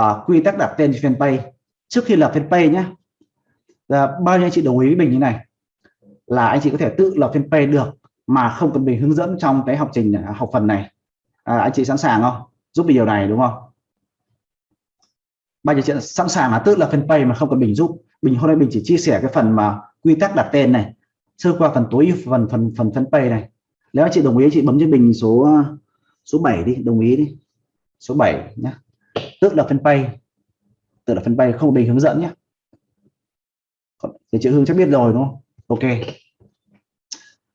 uh, quy tắc đặt tên fanpage. Trước khi lập fanpage nhé là bao nhiêu anh chị đồng ý với mình như này? Là anh chị có thể tự lập fanpage được mà không cần mình hướng dẫn trong cái học trình à, học phần này. À, anh chị sẵn sàng không? Giúp mình điều này đúng không? Bao nhiêu chị sẵn sàng là tự lập fanpage mà không cần mình giúp. Mình hôm nay mình chỉ chia sẻ cái phần mà quy tắc đặt tên này sơ qua phần tối phần phần phần fanpage này. Nếu anh chị đồng ý chị bấm cho mình số à, số 7 đi đồng ý đi. Số 7 nhé tự lập fanpage tự lập fanpage không mình hướng dẫn nhé. Thì chị hương chắc biết rồi, đúng không? Ok.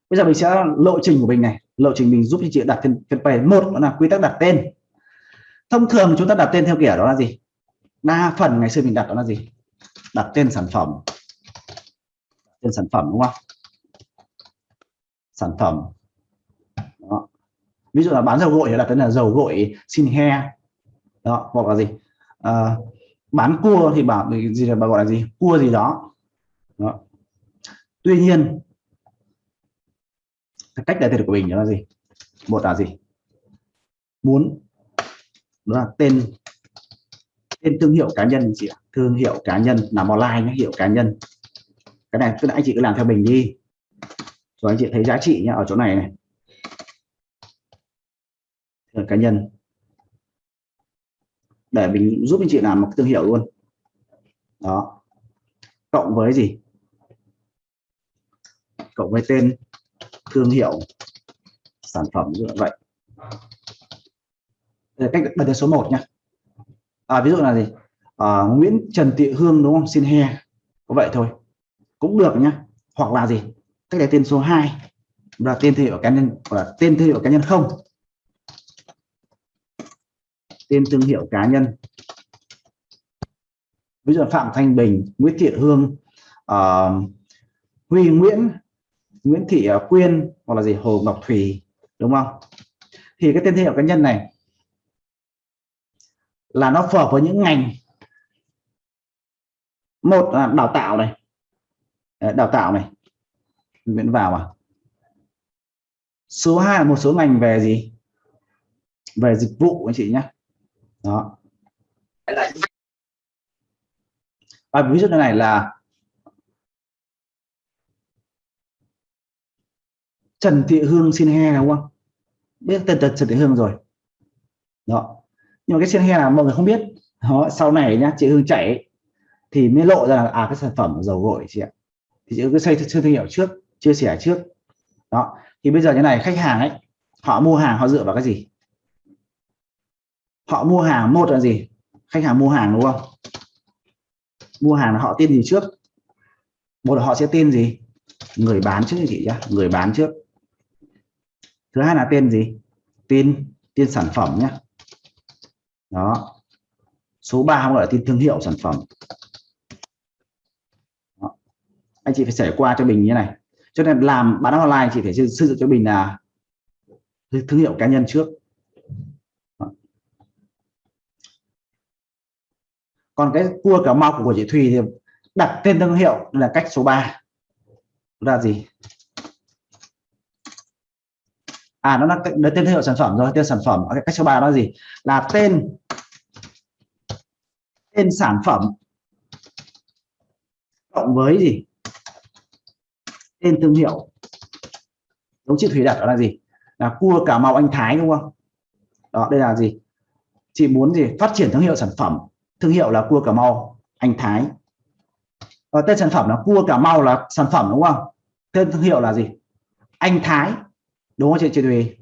Bây giờ mình sẽ lộ trình của mình này. Lộ trình mình giúp cho chị đặt fanpage một, đó là quy tắc đặt tên. Thông thường chúng ta đặt tên theo kiểu đó là gì? Đa phần ngày xưa mình đặt đó là gì? Đặt tên sản phẩm. Tên sản phẩm, đúng không? Sản phẩm. Đó. ví dụ là bán dầu gội thì đặt tên là dầu gội xin he đó hoặc là gì? À, bán cua thì bảo gì là bà gọi là gì? Cua gì đó, đó. tuy nhiên cách đại tên của mình đó là gì? Một là gì? Muốn đó là tên tên thương hiệu cá nhân chị ạ. Thương hiệu cá nhân làm online nhé hiệu cá nhân. Cái này tức là anh chị cứ làm theo mình đi. Rồi anh chị thấy giá trị nhá ở chỗ này này. Cá nhân để mình giúp anh chị làm một thương hiệu luôn. Đó. Cộng với gì? Cộng với tên thương hiệu sản phẩm như vậy. Đây cách đặt tên số 1 nhé à, ví dụ là gì? À, Nguyễn Trần Thị Hương đúng không? Xin he. Có vậy thôi. Cũng được nhá. Hoặc là gì? Cách đặt tên số 2 là tên thương hiệu cá nhân hoặc là tên thương hiệu cá nhân không tên thương hiệu cá nhân. Ví dụ Phạm Thanh Bình Nguyễn Thị Hương uh, Huy Nguyễn Nguyễn Thị ờ, Quyên hoặc là gì Hồ Ngọc Thủy đúng không? Thì cái tên thương hiệu cá nhân này là nó phù hợp với những ngành. Một là đào tạo này. Đào tạo này. Miễn vào à? Số 2 là một số ngành về gì? Về dịch vụ anh chị nhé đó. Và ví dụ như này là Trần Thị Hương xin he đúng không? Biết tên Trần Thị Hương rồi. Đó. Nhưng mà cái xin he là mọi người không biết. Đó, sau này nhá chị Hương chạy thì mới lộ ra là à cái sản phẩm dầu gội chị ạ. Thì chị cứ xây thương hiệu trước chia sẻ trước. Đó. Thì bây giờ như này khách hàng ấy họ mua hàng họ dựa vào cái gì? Họ mua hàng, một là gì? Khách hàng mua hàng, đúng không? Mua hàng là họ tin gì trước? Một là họ sẽ tin gì? Người bán trước chị nhá, người bán trước. Thứ hai là tên gì? Tin tin sản phẩm nhé đó. Số 3 gọi là tin thương hiệu sản phẩm. Đó. anh chị phải trải qua cho mình như này. Cho nên làm bán online, chị phải xây dựng cho mình là thương hiệu cá nhân trước. Còn cái cua cà mau của chị Thùy thì đặt tên thương hiệu là cách số 3 là gì? À nó là tên thương hiệu sản phẩm rồi, tên sản phẩm cách số 3 đó gì? Là tên tên sản phẩm cộng với gì? Tên thương hiệu. Giống chị Thủy đặt đó là gì? Là cua cà mau anh Thái, đúng không? Đó, đây là gì? Chị muốn gì? Phát triển thương hiệu sản phẩm thương hiệu là cua cà mau anh Thái. Và tên sản phẩm là cua cà mau là sản phẩm đúng không? Tên thương hiệu là gì? Anh Thái đúng không chị chị Thùy?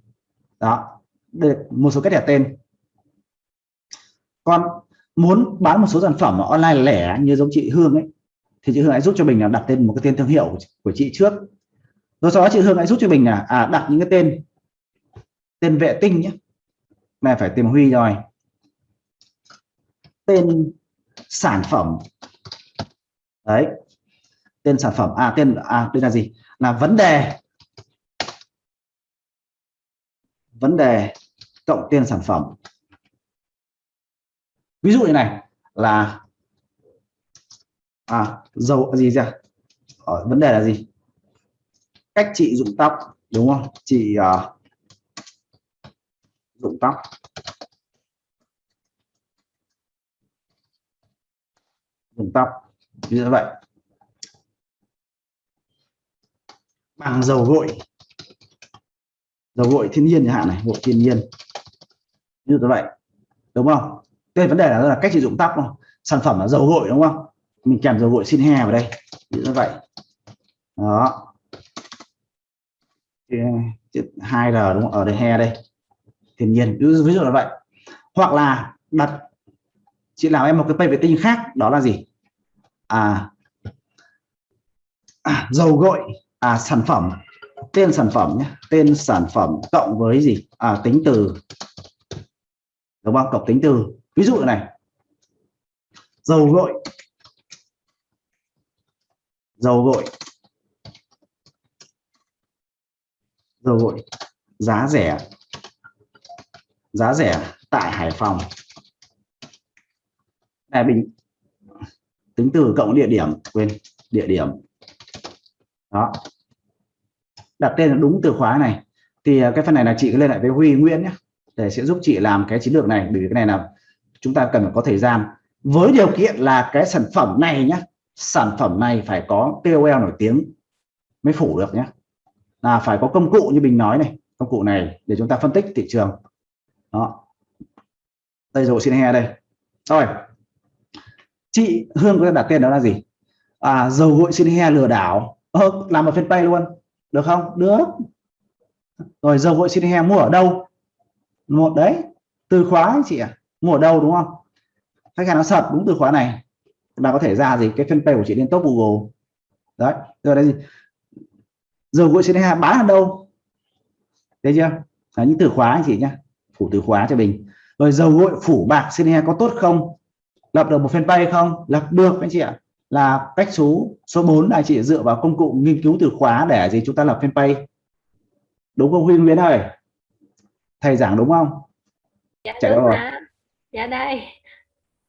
Đó được một số cách đặt tên. Còn muốn bán một số sản phẩm online lẻ như giống chị Hương ấy thì chị Hương hãy giúp cho mình là đặt tên một cái tên thương hiệu của chị trước. Rồi sau đó chị Hương hãy giúp cho mình là à, đặt những cái tên tên vệ tinh nhé. Này phải tìm Huy rồi tên sản phẩm. Đấy tên sản phẩm. À tên à đây là gì? Là vấn đề. Vấn đề cộng tên sản phẩm. Ví dụ như này là à dầu gì ra ờ, vấn đề là gì? Cách chị dụng tóc đúng không? Chị uh, dụng tóc. Dùng tóc. Như vậy. Bằng dầu gội. Dầu gội thiên nhiên chẳng hạn này gội thiên nhiên. Như vậy. Đúng không? Cái vấn đề là, là cách sử dụng tóc không? Sản phẩm là dầu gội đúng không? Mình kèm dầu gội xin he vào đây. Như vậy. Đó. Hai r đúng không? Ở đây he đây. Thiên nhiên. Ví dụ, ví dụ là vậy. Hoặc là đặt chị làm em một cái vệ tinh khác đó là gì? À, à dầu gội. À sản phẩm. Tên sản phẩm nhé. Tên sản phẩm cộng với gì? À tính từ. Đúng không? Cộng tính từ. Ví dụ này. Dầu gội. Dầu gội. Dầu gội. Giá rẻ. Giá rẻ tại Hải Phòng à, bình. Tính từ cộng địa điểm quên địa điểm. Đó. Đặt tên đúng từ khóa này. Thì à, cái phần này là chị cứ lên lại với Huy Nguyễn nhé. Để sẽ giúp chị làm cái chiến lược này bởi vì cái này là chúng ta cần phải có thời gian. Với điều kiện là cái sản phẩm này nhé sản phẩm này phải có KOL nổi tiếng mới phủ được nhé. Là phải có công cụ như mình nói này công cụ này để chúng ta phân tích thị trường. Đó. Đây rồi xin he đây. Rồi chị Hương có đặt tên đó là gì? À, dầu gội xin he lừa đảo. Ờ, làm ở fanpage luôn. Được không? Được. Rồi dầu gội xin he mua ở đâu? Một đấy từ khóa chị à? mua ở đâu đúng không? Khách hàng nó sập đúng từ khóa này. Là có thể ra gì? Cái fanpage của chị lên top Google. Đấy rồi đây gì? Dầu gội xin he bán ở đâu? Thấy chưa? Là những từ khóa anh chị nhá. Phủ từ khóa cho mình. Rồi dầu gội phủ bạc xin he có tốt không? Lập được một fanpage không? Lập được anh chị ạ. Là cách số số 4 là chị dựa vào công cụ nghiên cứu từ khóa để gì chúng ta lập fanpage. Đúng không Huy Nguyễn ơi? Thầy giảng đúng không? Dạ Chạy đúng rồi. dạ đây.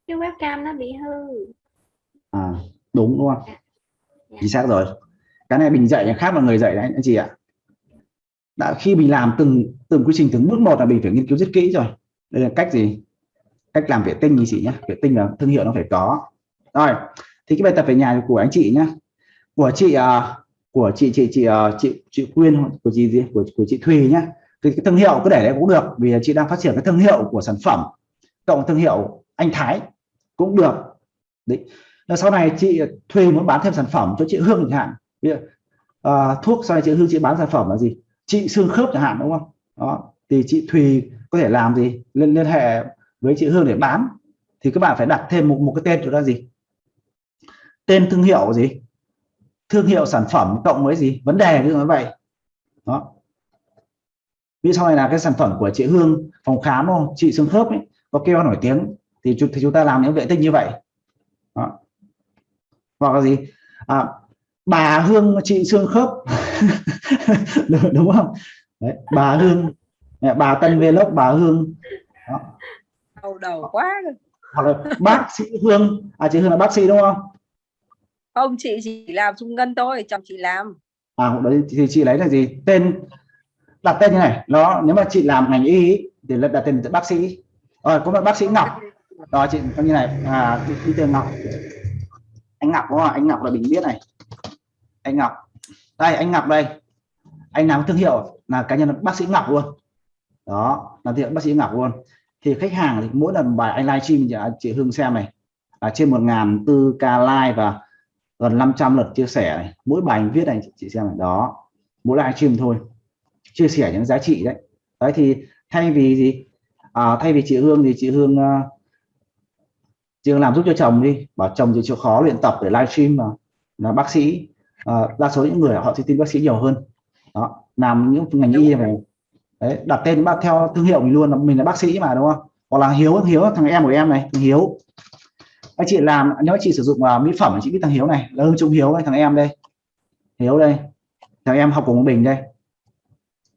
Cái webcam nó bị hư. À đúng đúng không? Dạ. dạ. chính xác rồi. Cái này mình dạy khác là người dạy đấy anh chị ạ. Đã khi mình làm từng từng quy trình từng bước một là mình phải nghiên cứu rất kỹ rồi. Đây là cách gì cách làm vệ tinh như chị nhé vệ tinh là thương hiệu nó phải có. Rồi thì cái bài tập về nhà của anh chị nhé của chị uh, của chị chị chị uh, chị chị Quyên của chị gì? Của của chị Thùy nhé thì cái thương hiệu cứ để đấy cũng được vì chị đang phát triển cái thương hiệu của sản phẩm cộng thương hiệu anh Thái cũng được. Đấy. Là sau này chị Thùy muốn bán thêm sản phẩm cho chị Hương chẳng hạn. Uh, thuốc sau này chị Hương chị bán sản phẩm là gì? Chị xương khớp chẳng hạn đúng không? Đó. Thì chị Thùy có thể làm gì? Liên liên hệ với chị Hương để bán thì các bạn phải đặt thêm một một cái tên cho là gì? Tên thương hiệu gì? Thương hiệu sản phẩm cộng với gì? Vấn đề như vậy. Đó. Ví sau này là cái sản phẩm của chị Hương phòng khám không? Chị xương khớp ấy có kêu nổi tiếng thì, thì chúng ta làm những vệ tinh như vậy. Đó. hoặc là gì? À, bà Hương chị xương khớp. Đúng không? Đấy, bà Hương. Bà Tân Vlog bà Hương. Đó đầu đầu quá hoặc là bác sĩ Hương à chị Hương là bác sĩ đúng không? Không chị chỉ làm trung ngân thôi chồng chị làm. À đấy thì chị lấy là gì? Tên đặt tên như này. Nó nếu mà chị làm ngành y thì đặt tên bác sĩ. Rồi có một bác sĩ Ngọc. Đó chị như này. À đi, đi tên Ngọc. Anh Ngọc đúng không? Anh Ngọc là mình biết này. Anh Ngọc. Đây anh Ngọc đây. Anh làm thương hiệu là cá nhân bác sĩ Ngọc luôn. Đó là thương hiệu bác sĩ Ngọc luôn thì khách hàng thì mỗi lần bài anh livestream chị Hương xem này là trên một ngàn tư k like và gần 500 lượt chia sẻ này. mỗi bài anh viết này chị xem này. Đó mỗi livestream thôi. Chia sẻ những giá trị đấy. Đấy thì thay vì gì? À, thay vì chị Hương thì chị Hương uh, chị Hương làm giúp cho chồng đi. Bảo chồng thì chịu khó luyện tập để livestream mà là bác sĩ. À, đa số những người họ sẽ tin bác sĩ nhiều hơn. Đó làm những ngành y này đấy đặt tên bác theo thương hiệu mình luôn mình là bác sĩ mà đúng không? Hoặc là hiếu hiếu thằng em của em này thằng hiếu. Anh chị làm nếu chị sử dụng uh, mỹ phẩm chị biết thằng hiếu này là hương trung hiếu này thằng em đây. Hiếu đây thằng em học cùng mình đây.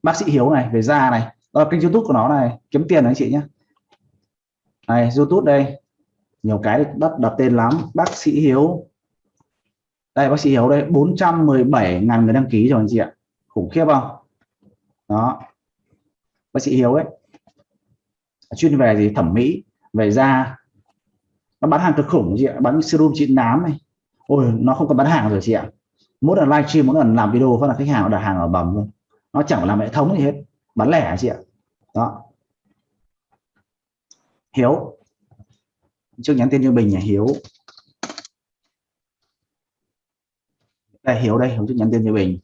Bác sĩ hiếu này về da này. Đó kênh youtube của nó này kiếm tiền anh chị nhé này youtube đây. Nhiều cái đặt đặt tên lắm. Bác sĩ hiếu. Đây bác sĩ hiếu đây 417 ngàn người đăng ký rồi anh chị ạ. Khủng khiếp không? Đó bác sĩ hiếu ấy, chuyên về gì? Thẩm mỹ, về da. Nó bán hàng cực khủng chị ạ, bán serum trị nám này. Ôi, nó không còn bán hàng rồi chị ạ. Mỗi lần livestream mỗi lần làm video, phát là khách hàng đặt hàng ở bầm luôn. Nó chẳng làm hệ thống gì hết, bán lẻ chị ạ. Đó. Hiếu, trước nhắn tin cho bình nhà hiếu. Đây hiếu đây, hiếu trước nhắn tin cho bình.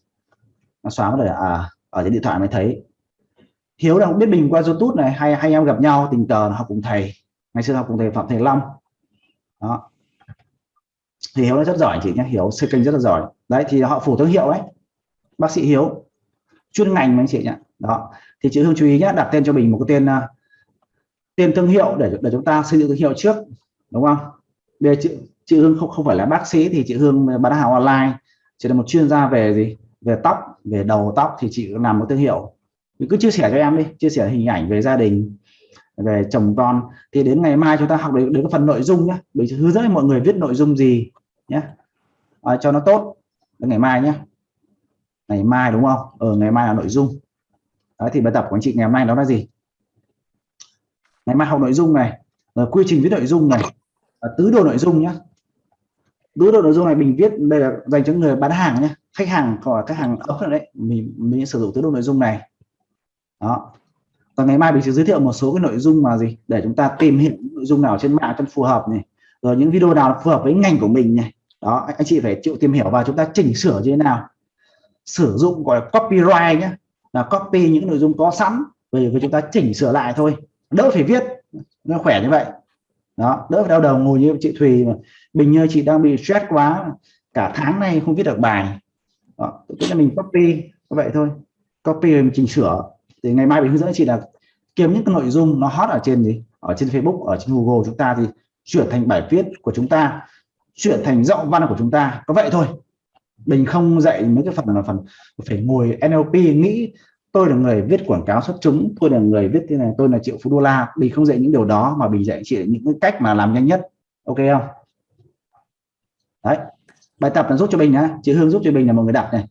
Nó xóa rồi à ở trên điện thoại mới thấy hiếu là không biết bình qua youtube này hay hay em gặp nhau tình cờ học cùng thầy. Ngày xưa học cùng thầy phạm thầy long. Đó. Thì hiếu nó rất giỏi chị nhé hiếu xây kênh rất là giỏi. Đấy thì họ phủ thương hiệu đấy bác sĩ hiếu chuyên ngành anh chị nhé. Đó. Thì chị hương chú ý nhé đặt tên cho mình một cái tên uh, tên thương hiệu để để chúng ta xây dựng thương hiệu trước đúng không? Để chị chị hương không không phải là bác sĩ thì chị hương bán hàng online. Chỉ là một chuyên gia về gì? Về tóc về đầu tóc thì chị làm một thương hiệu cứ chia sẻ cho em đi chia sẻ hình ảnh về gia đình về chồng con. Thì đến ngày mai chúng ta học đến, đến cái phần nội dung nhé mình hướng dẫn mọi người viết nội dung gì nhé à, ờ, cho nó tốt. Đến ngày mai nhé ngày mai đúng không? Ở ừ, ngày mai là nội dung. Đấy, thì bài tập của anh chị ngày hôm nay đó là gì? Ngày mai học nội dung này rồi quy trình viết nội dung này tứ đồ nội dung nhé tứ đồ nội dung này mình viết đây là dành cho người bán hàng nhé khách hàng hoặc khách hàng ốc đấy mình mình sử dụng tứ đồ nội dung này đó. Và ngày mai mình sẽ giới thiệu một số cái nội dung mà gì để chúng ta tìm hiểu nội dung nào trên mạng cho phù hợp này. Rồi những video nào phù hợp với ngành của mình này. Đó anh chị phải chịu tìm hiểu và chúng ta chỉnh sửa như thế nào. Sử dụng gọi là copyright nhé là copy những nội dung có sẵn về chúng ta chỉnh sửa lại thôi. Đỡ phải viết nó khỏe như vậy. Đó đỡ phải đau đầu ngồi như chị Thùy mà. Bình như chị đang bị stress quá cả tháng nay không viết được bài. Đó, tức là mình copy như vậy thôi. Copy rồi mình chỉnh sửa thì ngày mai mình hướng dẫn chị là kiếm những cái nội dung nó hot ở trên gì? Ở trên Facebook ở trên Google chúng ta thì chuyển thành bài viết của chúng ta chuyển thành giọng văn của chúng ta. Có vậy thôi. Mình không dạy mấy cái phần là phần phải ngồi NLP nghĩ tôi là người viết quảng cáo xuất chúng tôi là người viết thế này tôi là triệu phú đô la. Mình không dạy những điều đó mà mình dạy chị những cái cách mà làm nhanh nhất. Ok không? Đấy. Bài tập là giúp cho mình nhá. Chị Hương giúp cho mình là một người đặt này.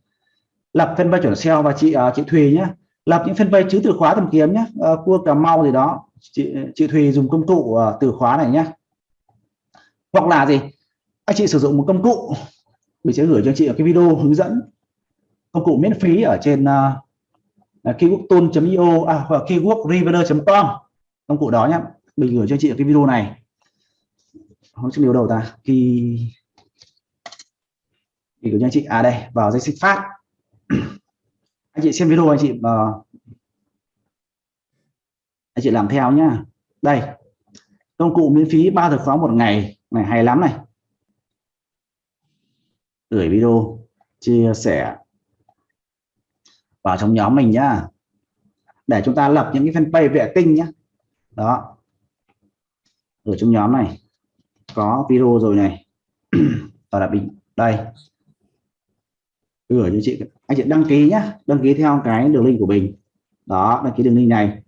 Lập fanpage chuẩn SEO và chị uh, chị Thùy nhá lập những fanpage chữ từ khóa tìm kiếm nhé à, ờ, cua cà mau gì đó. Chị chị Thùy dùng công cụ uh, từ khóa này nhé hoặc là gì? Anh chị sử dụng một công cụ. Mình sẽ gửi cho chị ở cái video hướng dẫn. Công cụ miễn phí ở trên ờ, uh, keywordtool.io à, hoặc keywordreader.com công cụ đó nhé mình gửi cho chị ở cái video này. Không chịu điều đầu ta. Khi thì gửi cho anh chị. À đây. Vào danh sách phát anh chị xem video anh chị uh, anh chị làm theo nhá. Đây công cụ miễn phí ba thực khóa một ngày này hay lắm này. Gửi video chia sẻ vào trong nhóm mình nhá. Để chúng ta lập những cái fanpage vệ tinh nhá. Đó. Ở trong nhóm này. Có video rồi này. Và là bình đây gửi cho chị. Anh chị đăng ký nhé đăng ký theo cái đường link của mình. Đó đăng ký đường link này.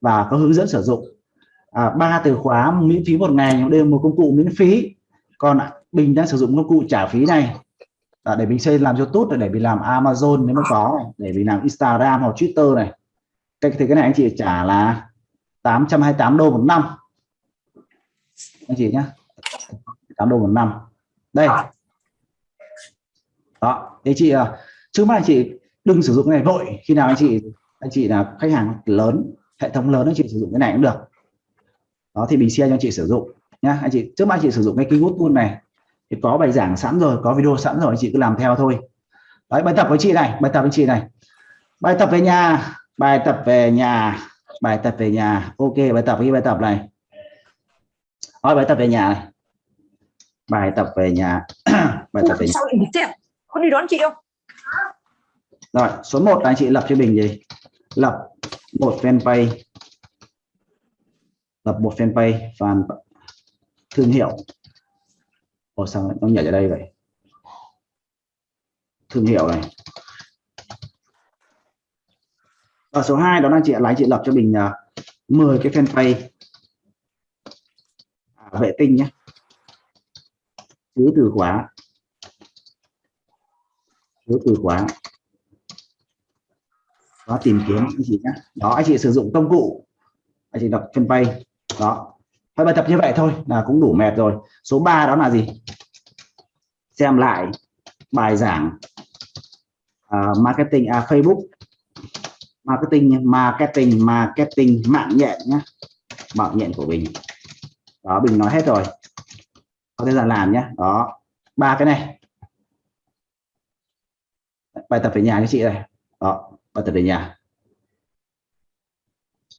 Và có hướng dẫn sử dụng. À, ba từ khóa miễn phí một ngày đều một công cụ miễn phí. Còn bình đang sử dụng công cụ trả phí này. À, để mình xây làm YouTube để mình làm Amazon nếu mà có để mình làm Instagram hoặc Twitter này. Cái thì cái này anh chị trả là 828 đô một năm. Anh chị nhé 8 đô một năm. Đây đó thế chị à, trước mắt anh chị đừng sử dụng cái này vội. Khi nào anh chị anh chị là khách hàng lớn hệ thống lớn anh chị sử dụng cái này cũng được. Đó thì mình share cho anh chị sử dụng nhá. Anh chị trước mắt anh chị sử dụng cái keyword tool này. Thì có bài giảng sẵn rồi có video sẵn rồi anh chị cứ làm theo thôi. Đấy bài tập với chị này bài tập với chị này. Bài tập về nhà bài tập về nhà bài tập về nhà. Ok bài tập với bài tập này. Hỏi bài tập về nhà này. Bài tập về nhà. Bài tập về nhà con đi đón chị không? Rồi số 1 là anh chị lập cho mình gì? Lập một fanpage. Lập một fanpage fan thương hiệu. Ồ sao nó nhảy ở đây vậy? Thương hiệu này. Và số 2 đó là chị lái chị lập cho mình à, uh, 10 cái fanpage. À, vệ tinh nhé chứa từ khóa chứa từ khóa. Đó tìm kiếm anh chị nhé đó anh chị sử dụng công cụ. Anh chị đọc fanpage đó. Thôi bài tập như vậy thôi là cũng đủ mệt rồi. Số 3 đó là gì? Xem lại bài giảng uh, marketing à, Facebook. Marketing marketing marketing mạng nhện nhé mạng nhện của Bình. Đó Bình nói hết rồi. Có thể là làm nhé đó. Ba cái này bài tập về nhà cho chị này đó bài tập về nhà.